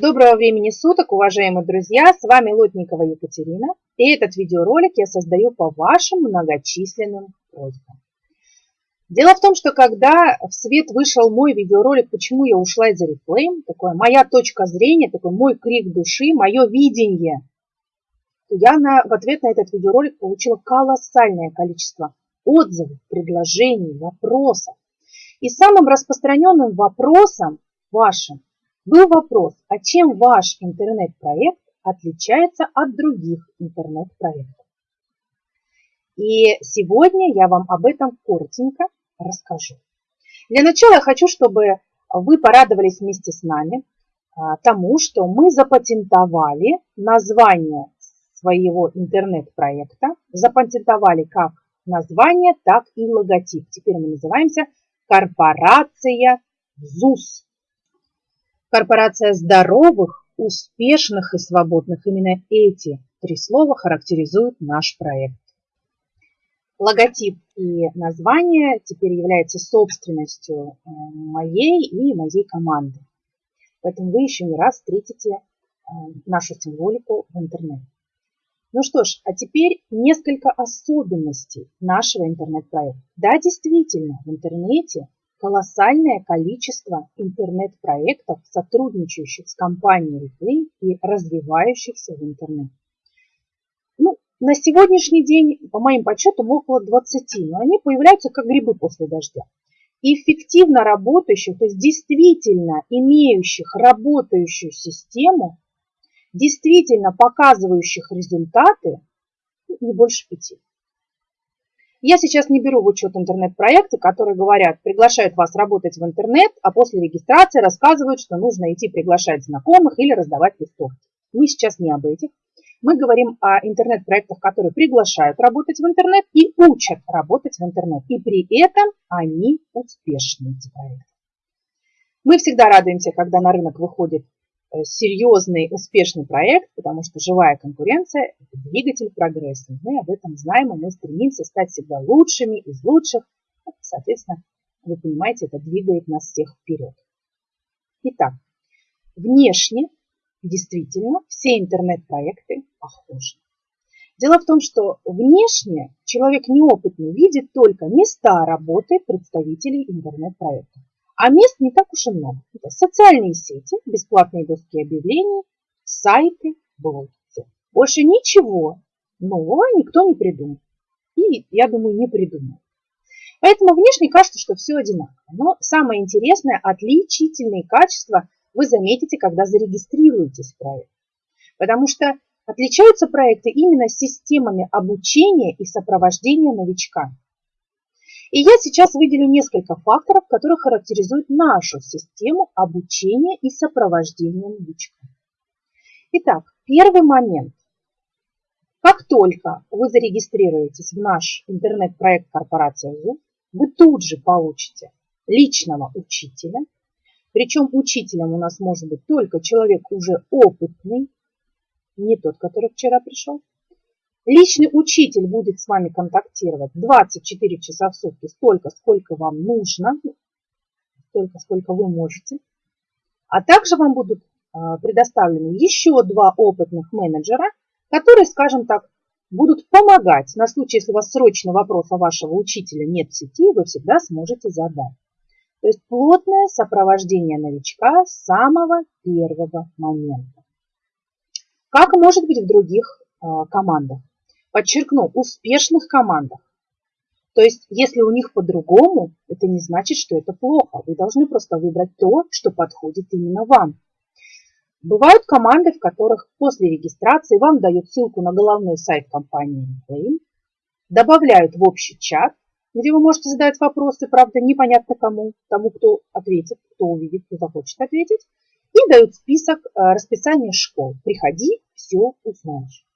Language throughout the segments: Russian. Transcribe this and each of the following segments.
Доброго времени суток, уважаемые друзья! С вами Лотникова Екатерина. И этот видеоролик я создаю по вашим многочисленным просьбам. Дело в том, что когда в свет вышел мой видеоролик «Почему я ушла из Oriflame», такое моя точка зрения, такой мой крик души, мое видение, то я на, в ответ на этот видеоролик получила колоссальное количество отзывов, предложений, вопросов. И самым распространенным вопросом вашим был вопрос, а чем ваш интернет-проект отличается от других интернет-проектов? И сегодня я вам об этом коротенько расскажу. Для начала я хочу, чтобы вы порадовались вместе с нами а, тому, что мы запатентовали название своего интернет-проекта, запатентовали как название, так и логотип. Теперь мы называемся корпорация ЗУС. Корпорация здоровых, успешных и свободных. Именно эти три слова характеризуют наш проект. Логотип и название теперь являются собственностью э, моей и моей команды. Поэтому вы еще не раз встретите э, нашу символику в интернете. Ну что ж, а теперь несколько особенностей нашего интернет-проекта. Да, действительно, в интернете колоссальное количество интернет-проектов, сотрудничающих с компанией Replay и развивающихся в интернете. Ну, на сегодняшний день, по моим подсчетам, около 20, но они появляются как грибы после дождя. Эффективно работающих, то есть действительно имеющих работающую систему, действительно показывающих результаты, не больше пяти. Я сейчас не беру в учет интернет-проекты, которые говорят, приглашают вас работать в интернет, а после регистрации рассказывают, что нужно идти приглашать знакомых или раздавать листовки. Мы сейчас не об этих. Мы говорим о интернет-проектах, которые приглашают работать в интернет и учат работать в интернет. И при этом они успешны, эти проекты. Мы всегда радуемся, когда на рынок выходит серьезный, успешный проект, потому что живая конкуренция – это двигатель прогресса. Мы об этом знаем, и мы стремимся стать всегда лучшими из лучших. Соответственно, вы понимаете, это двигает нас всех вперед. Итак, внешне действительно все интернет-проекты похожи. Дело в том, что внешне человек неопытный видит только места работы представителей интернет-проектов. А мест не так уж и много. Это социальные сети, бесплатные доски объявлений, сайты, блоги. Больше ничего нового никто не придумал. И, я думаю, не придумал. Поэтому внешне кажется, что все одинаково. Но самое интересное, отличительные качества вы заметите, когда зарегистрируетесь в проект. Потому что отличаются проекты именно системами обучения и сопровождения новичка. И я сейчас выделю несколько факторов, которые характеризуют нашу систему обучения и сопровождения новичка. Итак, первый момент. Как только вы зарегистрируетесь в наш интернет-проект корпорация ЗУ, вы тут же получите личного учителя. Причем учителем у нас может быть только человек уже опытный, не тот, который вчера пришел. Личный учитель будет с вами контактировать 24 часа в сутки, столько, сколько вам нужно, столько, сколько вы можете. А также вам будут а, предоставлены еще два опытных менеджера, которые, скажем так, будут помогать. На случай, если у вас вопрос о вашего учителя нет в сети, вы всегда сможете задать. То есть плотное сопровождение новичка с самого первого момента. Как может быть в других а, командах? Подчеркну, успешных командах. То есть, если у них по-другому, это не значит, что это плохо. Вы должны просто выбрать то, что подходит именно вам. Бывают команды, в которых после регистрации вам дают ссылку на головной сайт компании Inflame, добавляют в общий чат, где вы можете задать вопросы, правда, непонятно кому, тому, кто ответит, кто увидит, кто захочет ответить, и дают список э, расписания школ. Приходи, все узнаешь.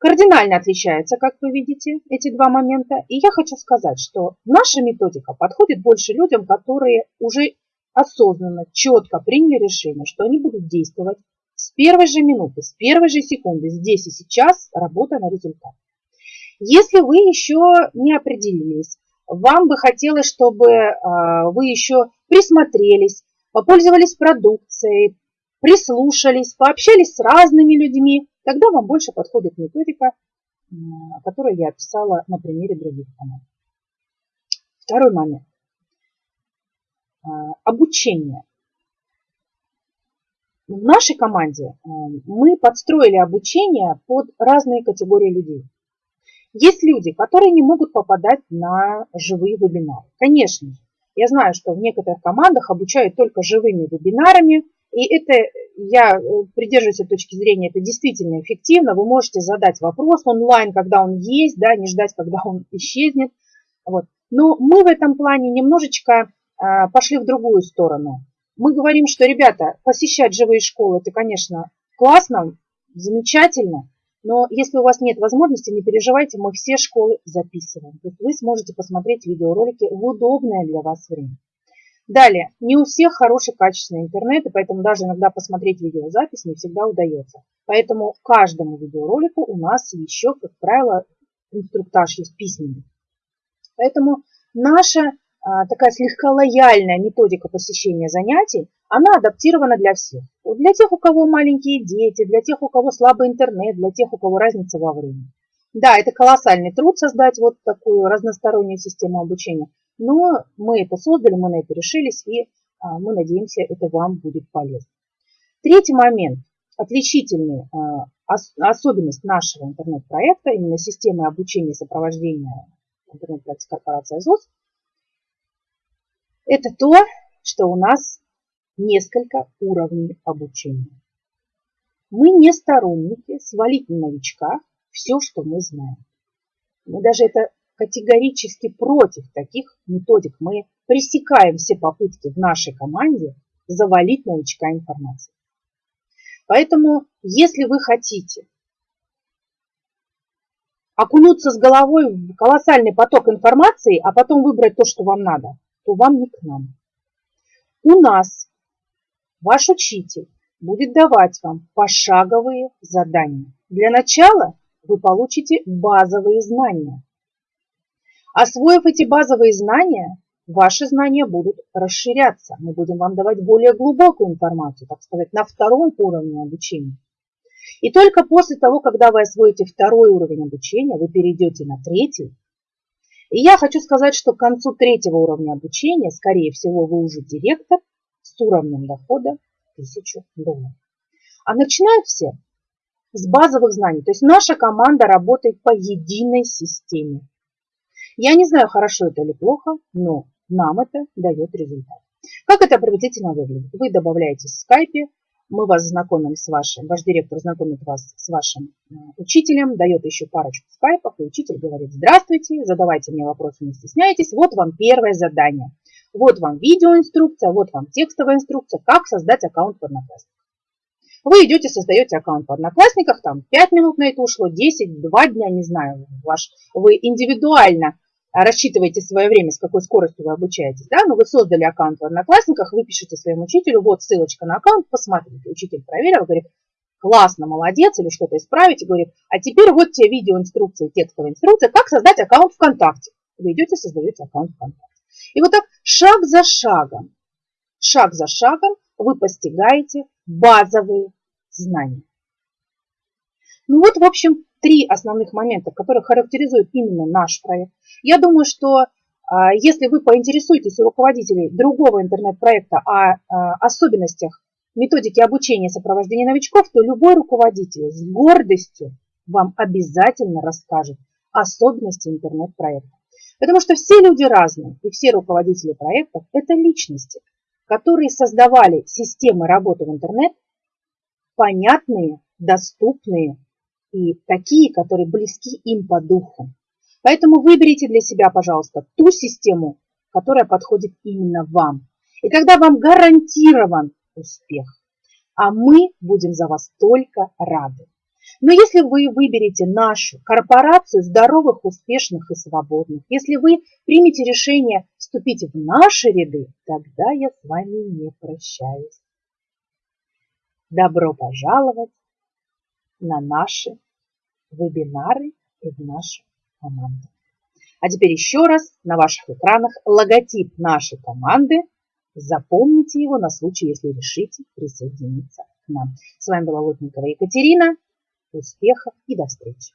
Кардинально отличаются, как вы видите, эти два момента. И я хочу сказать, что наша методика подходит больше людям, которые уже осознанно, четко приняли решение, что они будут действовать с первой же минуты, с первой же секунды, здесь и сейчас, работая на результат. Если вы еще не определились, вам бы хотелось, чтобы а, вы еще присмотрелись, попользовались продукцией, прислушались, пообщались с разными людьми, тогда вам больше подходит методика, которую я описала на примере других команд. Второй момент. А, обучение. В нашей команде э, мы подстроили обучение под разные категории людей. Есть люди, которые не могут попадать на живые вебинары. Конечно я знаю, что в некоторых командах обучают только живыми вебинарами, и это, я э, придерживаюсь этой точки зрения, это действительно эффективно. Вы можете задать вопрос онлайн, когда он есть, да, не ждать, когда он исчезнет. Вот. Но мы в этом плане немножечко а, пошли в другую сторону. Мы говорим, что, ребята, посещать живые школы, это, конечно, классно, замечательно, но если у вас нет возможности, не переживайте, мы все школы записываем. То есть вы сможете посмотреть видеоролики в удобное для вас время. Далее, не у всех хороший качественный интернет, и поэтому даже иногда посмотреть видеозапись не всегда удается. Поэтому каждому видеоролику у нас еще, как правило, инструктаж есть письменный. Поэтому наша а, такая слегка лояльная методика посещения занятий, она адаптирована для всех. Для тех, у кого маленькие дети, для тех, у кого слабый интернет, для тех, у кого разница во времени. Да, это колоссальный труд создать вот такую разностороннюю систему обучения, но мы это создали, мы на это решились, и а, мы надеемся, это вам будет полезно. Третий момент, отличительный а, особенность нашего интернет-проекта, именно системы обучения и сопровождения интернет-проекта корпорации АЗОС – это то, что у нас несколько уровней обучения. Мы не сторонники свалить на новичка все, что мы знаем. Мы даже это категорически против таких методик. Мы пресекаем все попытки в нашей команде завалить новичка информацией. Поэтому, если вы хотите окунуться с головой в колоссальный поток информации, а потом выбрать то, что вам надо, то вам не к нам. У нас ваш учитель будет давать вам пошаговые задания. Для начала вы получите базовые знания. Освоив эти базовые знания, ваши знания будут расширяться. Мы будем вам давать более глубокую информацию, так сказать, на втором уровне обучения. И только после того, когда вы освоите второй уровень обучения, вы перейдете на третий, и я хочу сказать, что к концу третьего уровня обучения, скорее всего, вы уже директор с уровнем дохода 1000 долларов. А начинают все с базовых знаний. То есть наша команда работает по единой системе. Я не знаю, хорошо это или плохо, но нам это дает результат. Как это приблизительно выглядит? Вы добавляетесь в скайпе, мы вас знакомим с вашим, ваш директор знакомит вас с вашим э, учителем, дает еще парочку скайпов, и учитель говорит, здравствуйте, задавайте мне вопросы, не стесняйтесь, вот вам первое задание. Вот вам видеоинструкция, вот вам текстовая инструкция, как создать аккаунт в Одноклассниках. Вы идете, создаете аккаунт в Одноклассниках, там 5 минут на это ушло, 10, 2 дня, не знаю, ваш, вы индивидуально рассчитываете свое время, с какой скоростью вы обучаетесь, да, но ну, вы создали аккаунт в Одноклассниках, вы пишете своему учителю, вот ссылочка на аккаунт, посмотрите. Учитель проверил, говорит, классно, молодец, или что-то исправить, и говорит, а теперь вот тебе видеоинструкция, текстовая инструкция, как создать аккаунт ВКонтакте. Вы идете, создаете аккаунт ВКонтакте. И вот так шаг за шагом, шаг за шагом вы постигаете базовые знания. Ну вот, в общем, три основных момента, которые характеризуют именно наш проект. Я думаю, что а, если вы поинтересуетесь у руководителей другого интернет-проекта о а, особенностях методики обучения и сопровождения новичков, то любой руководитель с гордостью вам обязательно расскажет особенности интернет-проекта. Потому что все люди разные, и все руководители проектов – это личности, которые создавали системы работы в интернет, понятные, доступные и такие, которые близки им по духу. Поэтому выберите для себя, пожалуйста, ту систему, которая подходит именно вам. И тогда вам гарантирован успех. А мы будем за вас только рады. Но если вы выберете нашу корпорацию здоровых, успешных и свободных, если вы примете решение вступить в наши ряды, тогда я с вами не прощаюсь. Добро пожаловать на наши вебинары и в нашу команду. А теперь еще раз на ваших экранах логотип нашей команды. Запомните его на случай, если решите присоединиться С вами была Лотникова Екатерина. Успехов и до встречи!